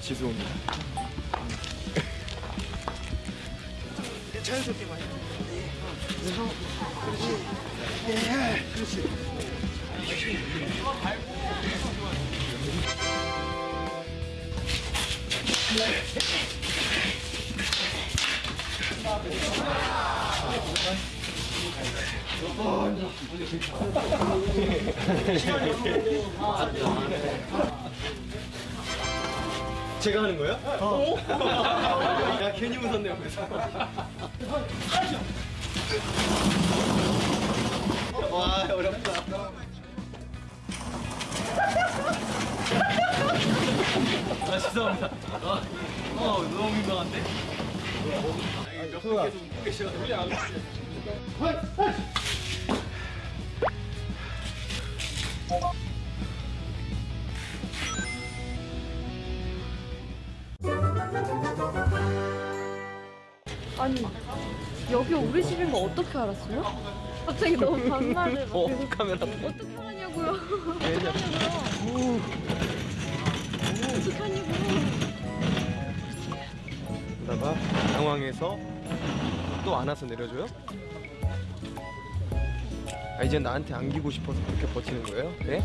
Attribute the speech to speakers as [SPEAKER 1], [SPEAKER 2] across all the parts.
[SPEAKER 1] 죄송합니다.
[SPEAKER 2] 자연스럽게 많이. 네. 그래서 그렇지. 예, 그렇지.
[SPEAKER 1] 제가 하는 거예요? 어. 야 괜히 웃었네 옆에서. 아 죄송합니다. 아, 어 너무 민망한데?
[SPEAKER 3] 아니 여기 우리 집인 거 어떻게 알았어요? 갑자기 너무 반말을 막
[SPEAKER 1] 어 카메라.
[SPEAKER 3] 어떻게 하냐고요? 어떻게 하냐고요?
[SPEAKER 1] 당황해서 또 안아서 내려줘요? 아 이제 나한테 안기고 싶어서 그렇게 버티는 거예요? 네?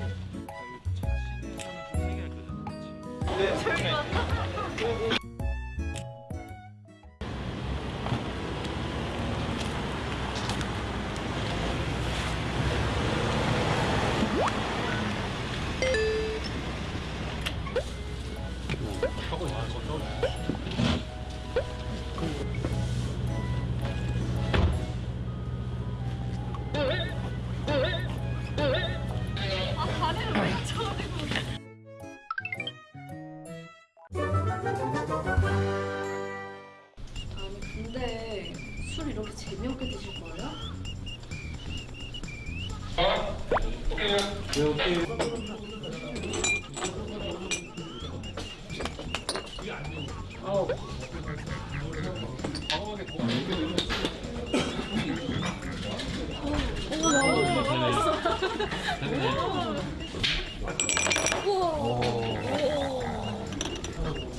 [SPEAKER 3] 술 이렇게 재미없게 드실 거예요?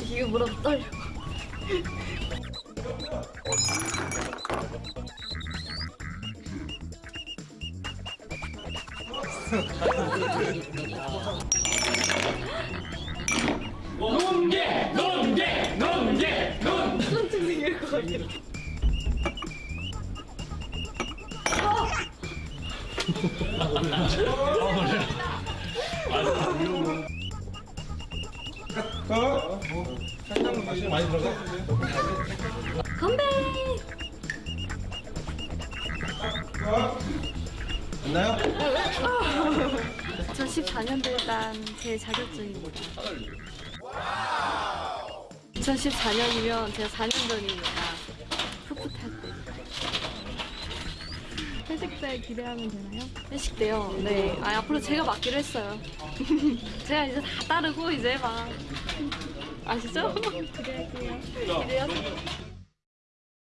[SPEAKER 3] 이게 뭐라 떨려 건배!
[SPEAKER 2] 있나요?
[SPEAKER 3] 2014년도 일단 제 자격증입니다. 2014년이면 제가 4년 전이니까 풋풋할 때. 회식 때 기대하면 되나요? 회식 때요? 네. 아, 앞으로 제가 맡기로 했어요. 제가 이제 다 따르고 이제 막. 아시죠? 기대할게요. 기대하세요.